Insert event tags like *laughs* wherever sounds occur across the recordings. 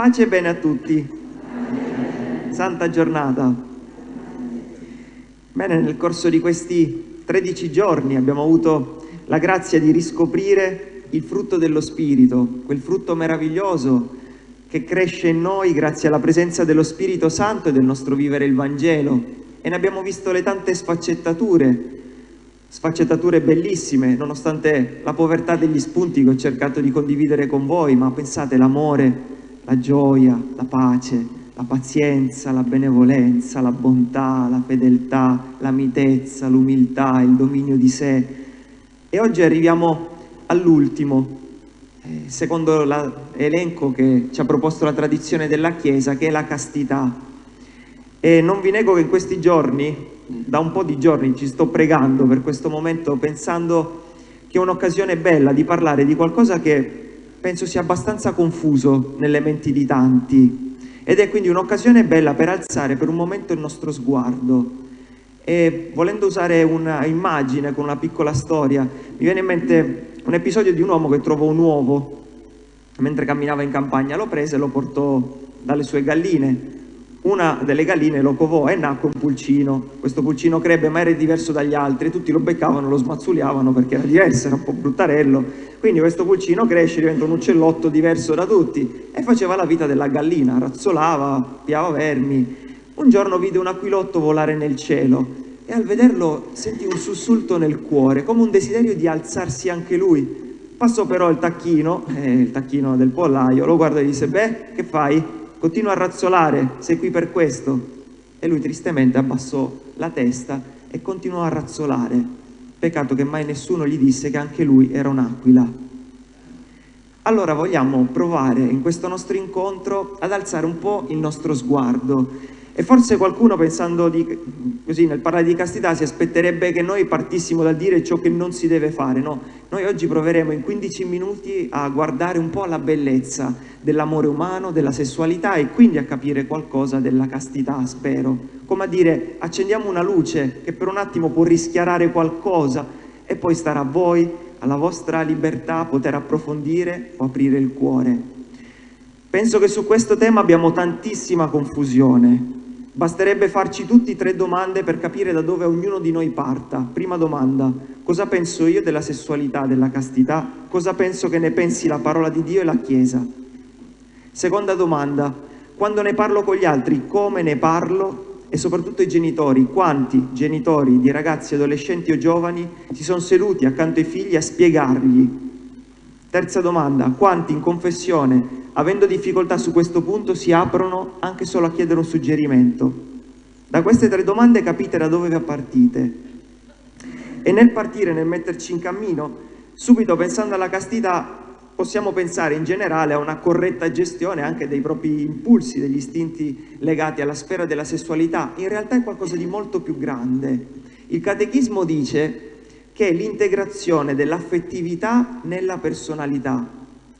Pace e bene a tutti. Santa giornata. Bene, nel corso di questi 13 giorni abbiamo avuto la grazia di riscoprire il frutto dello Spirito, quel frutto meraviglioso che cresce in noi grazie alla presenza dello Spirito Santo e del nostro vivere il Vangelo. E ne abbiamo visto le tante sfaccettature, sfaccettature bellissime, nonostante la povertà degli spunti che ho cercato di condividere con voi, ma pensate l'amore, la gioia, la pace, la pazienza, la benevolenza, la bontà, la fedeltà, la mitezza, l'umiltà, il dominio di sé. E oggi arriviamo all'ultimo, eh, secondo l'elenco che ci ha proposto la tradizione della Chiesa, che è la castità. E non vi nego che in questi giorni da un po' di giorni ci sto pregando per questo momento pensando che è un'occasione bella di parlare di qualcosa che penso sia abbastanza confuso nelle menti di tanti. Ed è quindi un'occasione bella per alzare per un momento il nostro sguardo. E volendo usare un'immagine con una piccola storia mi viene in mente un episodio di un uomo che trovò un uovo. Mentre camminava in campagna lo prese e lo portò dalle sue galline una delle galline lo covò e nacque un pulcino. Questo pulcino crebbe ma era diverso dagli altri, tutti lo beccavano, lo smazzuliavano perché era diverso, era un po' bruttarello. Quindi questo pulcino cresce, diventa un uccellotto diverso da tutti e faceva la vita della gallina, razzolava, piava vermi. Un giorno vide un aquilotto volare nel cielo e al vederlo sentì un sussulto nel cuore, come un desiderio di alzarsi anche lui. Passò però il tacchino, eh, il tacchino del pollaio, lo guardò e disse, beh, che fai? Continua a razzolare, sei qui per questo. E lui tristemente abbassò la testa e continuò a razzolare. Peccato che mai nessuno gli disse che anche lui era un'aquila. Allora vogliamo provare in questo nostro incontro ad alzare un po' il nostro sguardo e forse qualcuno pensando di, così nel parlare di castità si aspetterebbe che noi partissimo dal dire ciò che non si deve fare, no? Noi oggi proveremo in 15 minuti a guardare un po' la bellezza dell'amore umano, della sessualità e quindi a capire qualcosa della castità, spero. Come a dire, accendiamo una luce che per un attimo può rischiarare qualcosa e poi starà a voi, alla vostra libertà, poter approfondire o aprire il cuore. Penso che su questo tema abbiamo tantissima confusione, Basterebbe farci tutti tre domande per capire da dove ognuno di noi parta. Prima domanda, cosa penso io della sessualità, della castità? Cosa penso che ne pensi la parola di Dio e la Chiesa? Seconda domanda, quando ne parlo con gli altri, come ne parlo? E soprattutto i genitori, quanti genitori di ragazzi, adolescenti o giovani si sono seduti accanto ai figli a spiegargli? Terza domanda, quanti in confessione avendo difficoltà su questo punto, si aprono anche solo a chiedere un suggerimento. Da queste tre domande capite da dove partite. E nel partire, nel metterci in cammino, subito pensando alla castità, possiamo pensare in generale a una corretta gestione anche dei propri impulsi, degli istinti legati alla sfera della sessualità. In realtà è qualcosa di molto più grande. Il catechismo dice che è l'integrazione dell'affettività nella personalità,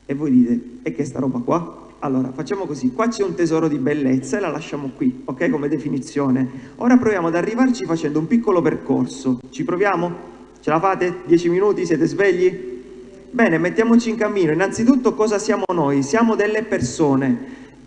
e voi dite, e che sta roba qua? Allora, facciamo così, qua c'è un tesoro di bellezza e la lasciamo qui, ok, come definizione. Ora proviamo ad arrivarci facendo un piccolo percorso. Ci proviamo? Ce la fate? Dieci minuti? Siete svegli? Bene, mettiamoci in cammino. Innanzitutto cosa siamo noi? Siamo delle persone,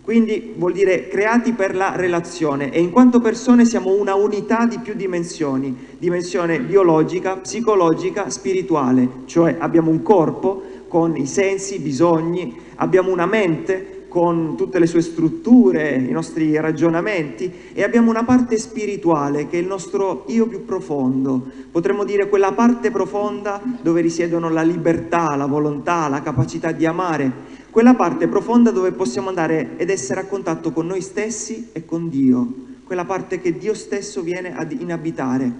quindi vuol dire creati per la relazione e in quanto persone siamo una unità di più dimensioni, dimensione biologica, psicologica, spirituale, cioè abbiamo un corpo, con i sensi, i bisogni, abbiamo una mente con tutte le sue strutture, i nostri ragionamenti e abbiamo una parte spirituale che è il nostro io più profondo, potremmo dire quella parte profonda dove risiedono la libertà, la volontà, la capacità di amare, quella parte profonda dove possiamo andare ed essere a contatto con noi stessi e con Dio, quella parte che Dio stesso viene ad inabitare.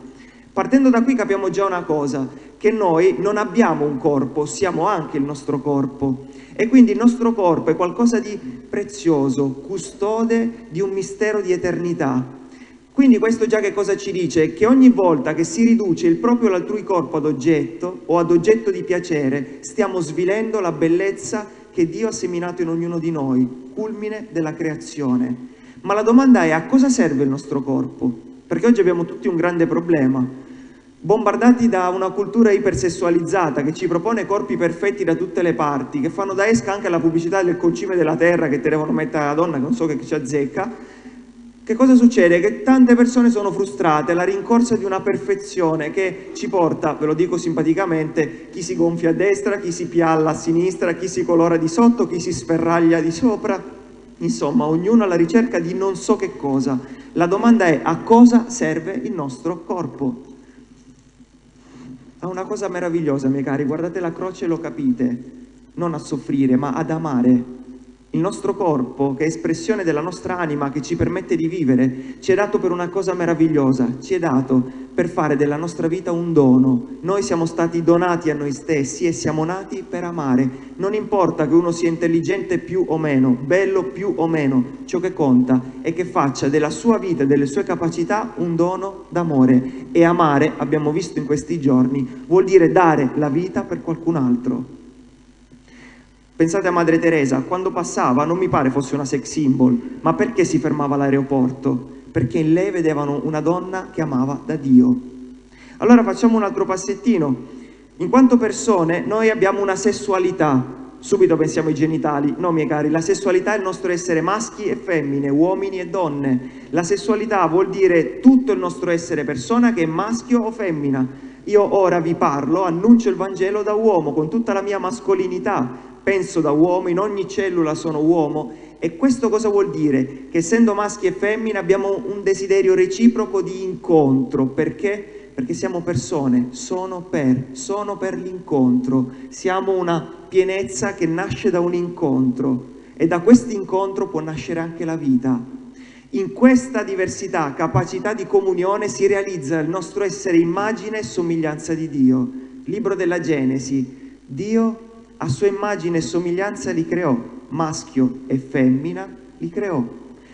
Partendo da qui capiamo già una cosa, che noi non abbiamo un corpo, siamo anche il nostro corpo. E quindi il nostro corpo è qualcosa di prezioso, custode di un mistero di eternità. Quindi questo già che cosa ci dice? Che ogni volta che si riduce il proprio o l'altrui corpo ad oggetto o ad oggetto di piacere, stiamo svilendo la bellezza che Dio ha seminato in ognuno di noi, culmine della creazione. Ma la domanda è a cosa serve il nostro corpo? Perché oggi abbiamo tutti un grande problema bombardati da una cultura ipersessualizzata che ci propone corpi perfetti da tutte le parti, che fanno da esca anche alla pubblicità del concime della terra che te devono mettere la donna, che non so che ci azzecca, che cosa succede? Che tante persone sono frustrate alla rincorsa di una perfezione che ci porta, ve lo dico simpaticamente, chi si gonfia a destra, chi si pialla a sinistra, chi si colora di sotto, chi si sferraglia di sopra, insomma ognuno alla ricerca di non so che cosa. La domanda è a cosa serve il nostro corpo? a una cosa meravigliosa, miei cari, guardate la croce e lo capite, non a soffrire, ma ad amare. Il nostro corpo, che è espressione della nostra anima, che ci permette di vivere, ci è dato per una cosa meravigliosa, ci è dato per fare della nostra vita un dono. Noi siamo stati donati a noi stessi e siamo nati per amare. Non importa che uno sia intelligente più o meno, bello più o meno, ciò che conta è che faccia della sua vita e delle sue capacità un dono d'amore. E amare, abbiamo visto in questi giorni, vuol dire dare la vita per qualcun altro. Pensate a Madre Teresa, quando passava non mi pare fosse una sex symbol, ma perché si fermava all'aeroporto? Perché in lei vedevano una donna che amava da Dio. Allora facciamo un altro passettino. In quanto persone noi abbiamo una sessualità, subito pensiamo ai genitali, no miei cari, la sessualità è il nostro essere maschi e femmine, uomini e donne. La sessualità vuol dire tutto il nostro essere persona che è maschio o femmina. Io ora vi parlo, annuncio il Vangelo da uomo con tutta la mia mascolinità, penso da uomo, in ogni cellula sono uomo e questo cosa vuol dire? Che essendo maschi e femmine abbiamo un desiderio reciproco di incontro, perché? Perché siamo persone, sono per, sono per l'incontro, siamo una pienezza che nasce da un incontro e da questo incontro può nascere anche la vita. In questa diversità, capacità di comunione si realizza il nostro essere immagine e somiglianza di Dio. Libro della Genesi, Dio a sua immagine e somiglianza li creò, maschio e femmina li creò.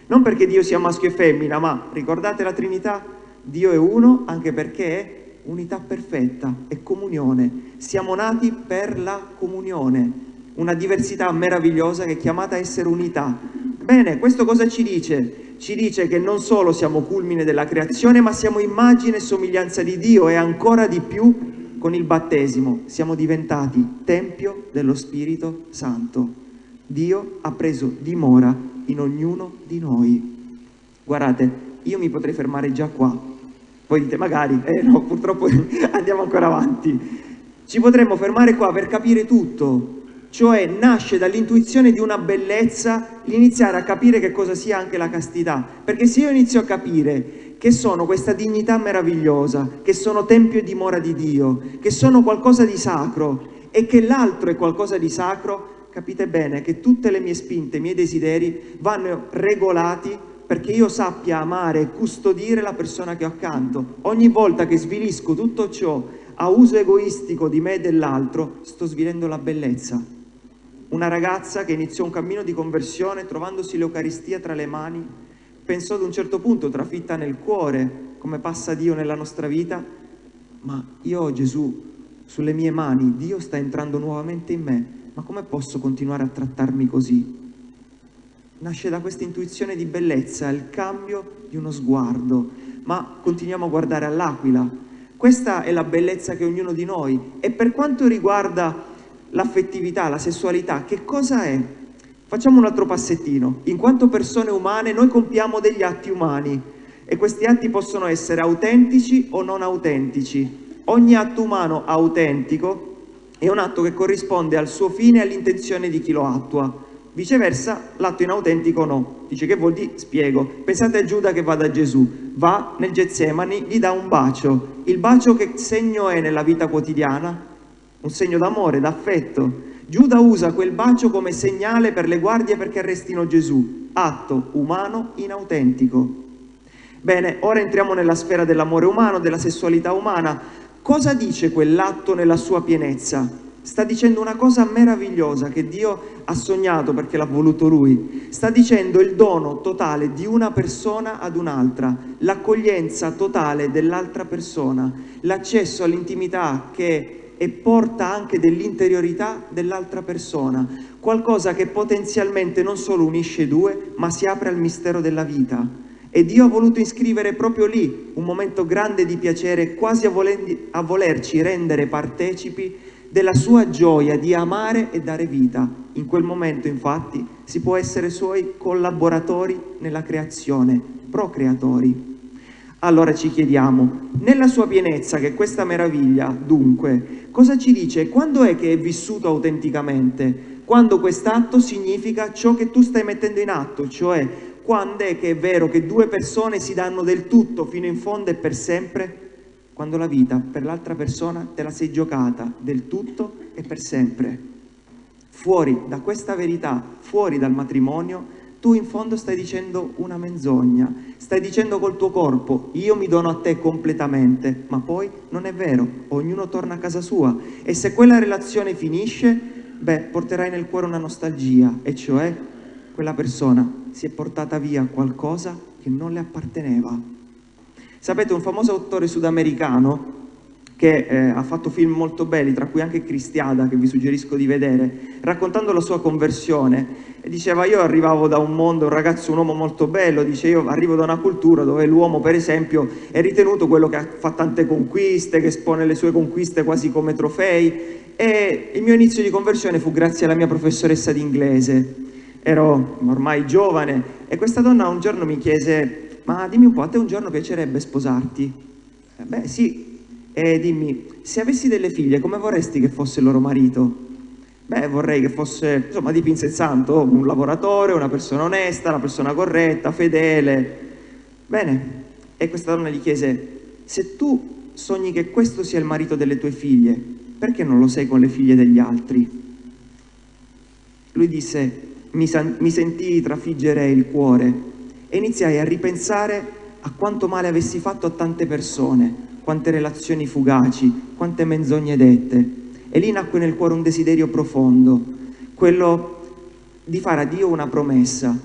Non perché Dio sia maschio e femmina, ma ricordate la Trinità? Dio è uno anche perché è unità perfetta, è comunione. Siamo nati per la comunione, una diversità meravigliosa che è chiamata a essere unità. Bene, questo cosa ci dice? Ci dice che non solo siamo culmine della creazione, ma siamo immagine e somiglianza di Dio e ancora di più con il battesimo siamo diventati tempio dello Spirito Santo. Dio ha preso dimora in ognuno di noi. Guardate, io mi potrei fermare già qua. Voi dite magari, eh no, *laughs* purtroppo *laughs* andiamo ancora avanti. Ci potremmo fermare qua per capire tutto, cioè nasce dall'intuizione di una bellezza l'iniziare a capire che cosa sia anche la castità. Perché se io inizio a capire che sono questa dignità meravigliosa, che sono tempio e dimora di Dio, che sono qualcosa di sacro e che l'altro è qualcosa di sacro, capite bene che tutte le mie spinte, i miei desideri vanno regolati perché io sappia amare e custodire la persona che ho accanto. Ogni volta che svilisco tutto ciò a uso egoistico di me e dell'altro, sto svilendo la bellezza. Una ragazza che iniziò un cammino di conversione trovandosi l'Eucaristia tra le mani pensò ad un certo punto, trafitta nel cuore, come passa Dio nella nostra vita, ma io ho Gesù sulle mie mani, Dio sta entrando nuovamente in me, ma come posso continuare a trattarmi così? Nasce da questa intuizione di bellezza, il cambio di uno sguardo, ma continuiamo a guardare all'aquila. Questa è la bellezza che ognuno di noi, e per quanto riguarda l'affettività, la sessualità, che cosa è? Facciamo un altro passettino. In quanto persone umane noi compiamo degli atti umani e questi atti possono essere autentici o non autentici. Ogni atto umano autentico è un atto che corrisponde al suo fine e all'intenzione di chi lo attua. Viceversa, l'atto inautentico no. Dice che vuol dire? Spiego. Pensate a Giuda che va da Gesù, va nel Getsemani, gli dà un bacio. Il bacio che segno è nella vita quotidiana? Un segno d'amore, d'affetto. Giuda usa quel bacio come segnale per le guardie perché arrestino Gesù, atto umano inautentico. Bene, ora entriamo nella sfera dell'amore umano, della sessualità umana. Cosa dice quell'atto nella sua pienezza? Sta dicendo una cosa meravigliosa che Dio ha sognato perché l'ha voluto Lui. Sta dicendo il dono totale di una persona ad un'altra, l'accoglienza totale dell'altra persona, l'accesso all'intimità che e porta anche dell'interiorità dell'altra persona, qualcosa che potenzialmente non solo unisce due, ma si apre al mistero della vita. E Dio ha voluto iscrivere proprio lì un momento grande di piacere, quasi a, a volerci rendere partecipi della sua gioia di amare e dare vita. In quel momento, infatti, si può essere suoi collaboratori nella creazione, procreatori. Allora ci chiediamo, nella sua pienezza, che questa meraviglia, dunque, cosa ci dice? Quando è che è vissuto autenticamente? Quando quest'atto significa ciò che tu stai mettendo in atto, cioè quando è che è vero che due persone si danno del tutto fino in fondo e per sempre? Quando la vita per l'altra persona te la sei giocata del tutto e per sempre. Fuori da questa verità, fuori dal matrimonio, tu in fondo stai dicendo una menzogna, stai dicendo col tuo corpo io mi dono a te completamente, ma poi non è vero, ognuno torna a casa sua e se quella relazione finisce, beh, porterai nel cuore una nostalgia, e cioè quella persona si è portata via qualcosa che non le apparteneva. Sapete, un famoso autore sudamericano che eh, ha fatto film molto belli, tra cui anche Cristiada, che vi suggerisco di vedere, raccontando la sua conversione, e diceva io arrivavo da un mondo, un ragazzo, un uomo molto bello, dice io arrivo da una cultura dove l'uomo per esempio è ritenuto quello che fa tante conquiste, che espone le sue conquiste quasi come trofei e il mio inizio di conversione fu grazie alla mia professoressa di inglese ero ormai giovane e questa donna un giorno mi chiese ma dimmi un po', a te un giorno piacerebbe sposarti? Eh, beh sì, e dimmi, se avessi delle figlie come vorresti che fosse il loro marito? Beh, vorrei che fosse, insomma, di Pinze Santo, un lavoratore, una persona onesta, una persona corretta, fedele. Bene, e questa donna gli chiese, se tu sogni che questo sia il marito delle tue figlie, perché non lo sei con le figlie degli altri? Lui disse, mi, mi sentii trafiggere il cuore e iniziai a ripensare a quanto male avessi fatto a tante persone, quante relazioni fugaci, quante menzogne dette. E lì nacque nel cuore un desiderio profondo, quello di fare a Dio una promessa,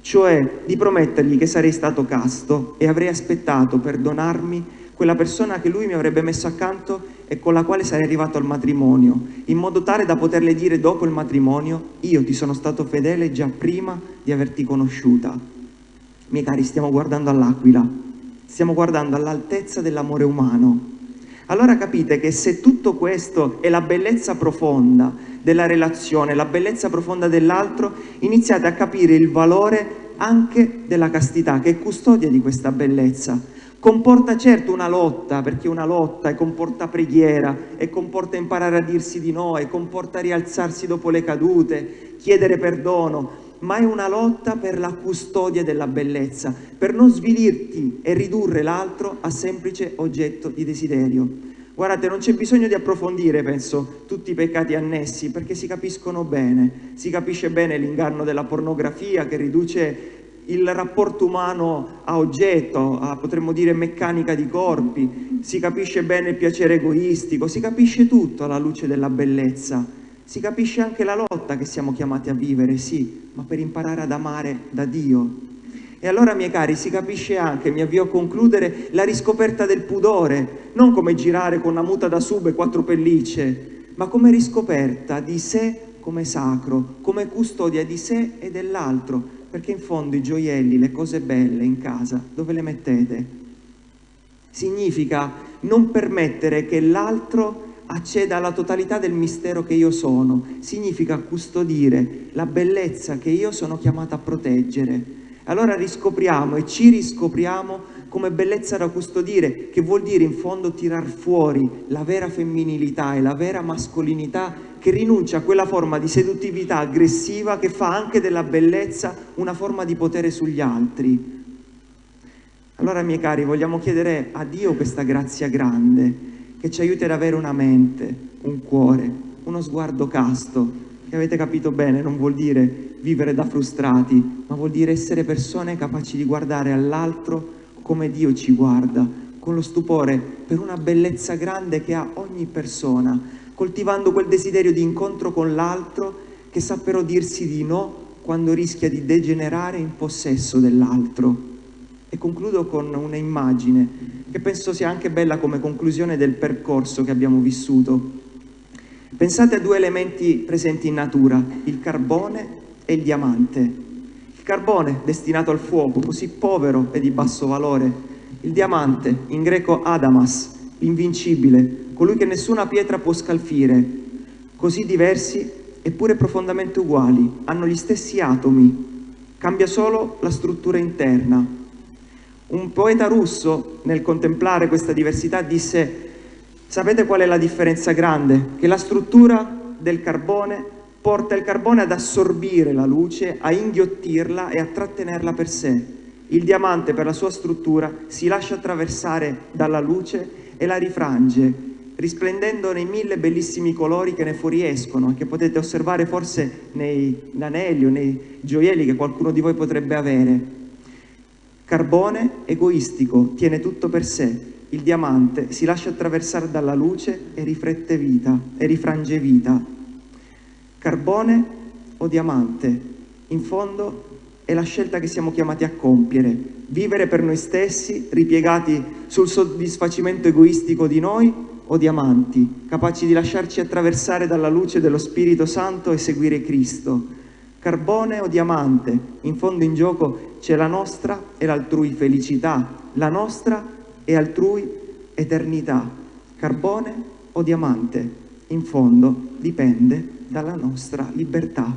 cioè di promettergli che sarei stato casto e avrei aspettato per donarmi quella persona che lui mi avrebbe messo accanto e con la quale sarei arrivato al matrimonio, in modo tale da poterle dire dopo il matrimonio, io ti sono stato fedele già prima di averti conosciuta. Miei cari, stiamo guardando all'aquila, stiamo guardando all'altezza dell'amore umano. Allora capite che se tutto questo è la bellezza profonda della relazione, la bellezza profonda dell'altro, iniziate a capire il valore anche della castità, che è custodia di questa bellezza Comporta certo una lotta, perché una lotta e comporta preghiera, e comporta imparare a dirsi di no, e comporta rialzarsi dopo le cadute, chiedere perdono, ma è una lotta per la custodia della bellezza, per non svilirti e ridurre l'altro a semplice oggetto di desiderio. Guardate, non c'è bisogno di approfondire, penso, tutti i peccati annessi, perché si capiscono bene. Si capisce bene l'inganno della pornografia che riduce il rapporto umano a oggetto, a, potremmo dire meccanica di corpi, si capisce bene il piacere egoistico, si capisce tutto alla luce della bellezza, si capisce anche la lotta che siamo chiamati a vivere, sì, ma per imparare ad amare da Dio. E allora, miei cari, si capisce anche, mi avvio a concludere, la riscoperta del pudore, non come girare con una muta da sub e quattro pellicce, ma come riscoperta di sé come sacro, come custodia di sé e dell'altro, perché in fondo i gioielli, le cose belle in casa, dove le mettete? Significa non permettere che l'altro acceda alla totalità del mistero che io sono, significa custodire la bellezza che io sono chiamata a proteggere. Allora riscopriamo e ci riscopriamo come bellezza da custodire, che vuol dire in fondo tirar fuori la vera femminilità e la vera mascolinità che rinuncia a quella forma di seduttività aggressiva che fa anche della bellezza una forma di potere sugli altri. Allora, miei cari, vogliamo chiedere a Dio questa grazia grande, che ci aiuti ad avere una mente, un cuore, uno sguardo casto, che avete capito bene non vuol dire vivere da frustrati, ma vuol dire essere persone capaci di guardare all'altro come Dio ci guarda, con lo stupore per una bellezza grande che ha ogni persona, coltivando quel desiderio di incontro con l'altro che sa però dirsi di no quando rischia di degenerare in possesso dell'altro. E concludo con una immagine che penso sia anche bella come conclusione del percorso che abbiamo vissuto. Pensate a due elementi presenti in natura, il carbone e il diamante carbone destinato al fuoco, così povero e di basso valore, il diamante, in greco adamas, l'invincibile, colui che nessuna pietra può scalfire, così diversi eppure profondamente uguali, hanno gli stessi atomi, cambia solo la struttura interna. Un poeta russo, nel contemplare questa diversità, disse sapete qual è la differenza grande? Che la struttura del carbone porta il carbone ad assorbire la luce, a inghiottirla e a trattenerla per sé. Il diamante per la sua struttura si lascia attraversare dalla luce e la rifrange, risplendendo nei mille bellissimi colori che ne fuoriescono, che potete osservare forse nei anelli o nei gioielli che qualcuno di voi potrebbe avere. Carbone egoistico, tiene tutto per sé. Il diamante si lascia attraversare dalla luce e riflette vita, e rifrange vita. Carbone o diamante? In fondo è la scelta che siamo chiamati a compiere, vivere per noi stessi, ripiegati sul soddisfacimento egoistico di noi o diamanti, capaci di lasciarci attraversare dalla luce dello Spirito Santo e seguire Cristo. Carbone o diamante? In fondo in gioco c'è la nostra e l'altrui felicità, la nostra e altrui eternità. Carbone o diamante? In fondo dipende dalla nostra libertà.